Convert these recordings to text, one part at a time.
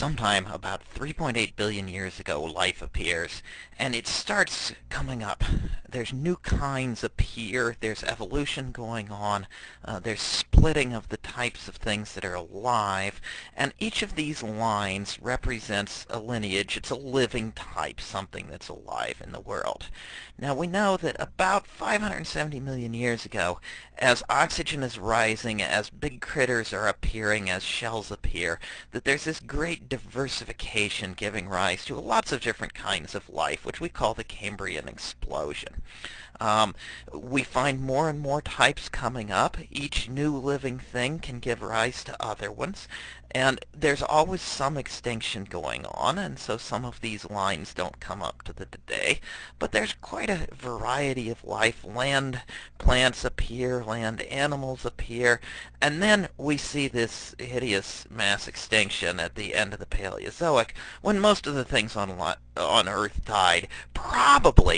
sometime about 3.8 billion years ago, life appears, and it starts coming up. There's new kinds appear, there's evolution going on, uh, there's splitting of the types of things that are alive, and each of these lines represents a lineage. It's a living type, something that's alive in the world. Now we know that about 570 million years ago, as oxygen is rising, as big critters are appearing, as shells appear, that there's this great diversification giving rise to lots of different kinds of life, which we call the Cambrian explosion. Um, we find more and more types coming up. Each new living thing can give rise to other ones. And there's always some extinction going on, and so some of these lines don't come up to the today. But there's quite a variety of life. Land plants appear, land animals appear, and then we see this hideous mass extinction at the end of the Paleozoic, when most of the things on, on Earth died, probably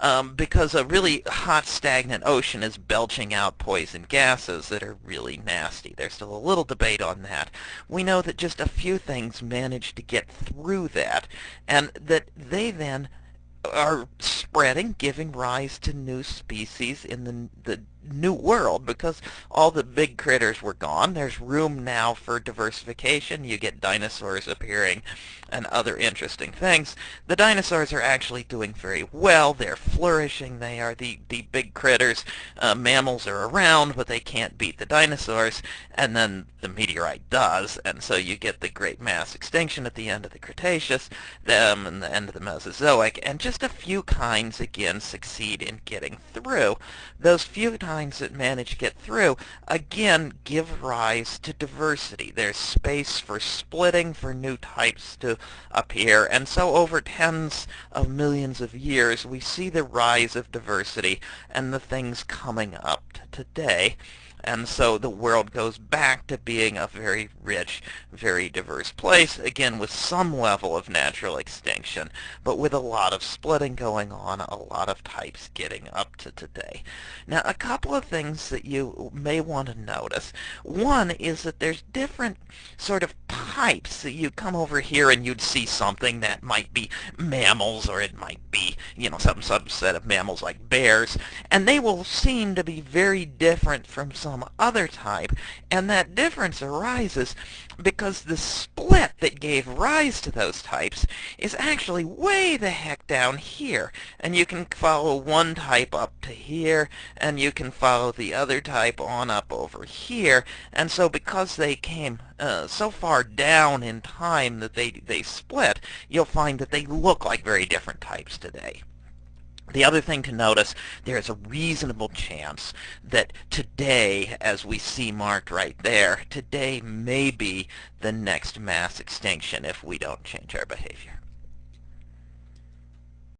um, because a really hot stagnant ocean is belching out poison gases that are really nasty. There's still a little debate on that. We know that just a few things manage to get through that, and that they then are spreading, giving rise to new species in the, the new world because all the big critters were gone. There's room now for diversification. You get dinosaurs appearing and other interesting things. The dinosaurs are actually doing very well. They're flourishing. They are the, the big critters. Uh, mammals are around, but they can't beat the dinosaurs. And then the meteorite does, and so you get the great mass extinction at the end of the Cretaceous, them and the end of the Mesozoic, and just a few kinds again succeed in getting through. Those few kinds that manage to get through, again, give rise to diversity. There's space for splitting, for new types to appear, and so over tens of millions of years, we see the rise of diversity and the things coming up today. And so the world goes back to being a very rich, very diverse place, again with some level of natural extinction, but with a lot of splitting going on, a lot of types getting up to today. Now a couple of things that you may want to notice. One is that there's different sort of types. So you come over here and you'd see something that might be mammals or it might be, you know, some subset of mammals like bears, and they will seem to be very different from some other type, and that difference arises because the split that gave rise to those types is actually way the heck down here. And you can follow one type up to here, and you can follow the other type on up over here. And so because they came uh, so far down in time that they, they split, you'll find that they look like very different types today. The other thing to notice, there is a reasonable chance that today, as we see marked right there, today may be the next mass extinction if we don't change our behavior.